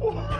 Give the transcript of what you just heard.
我 操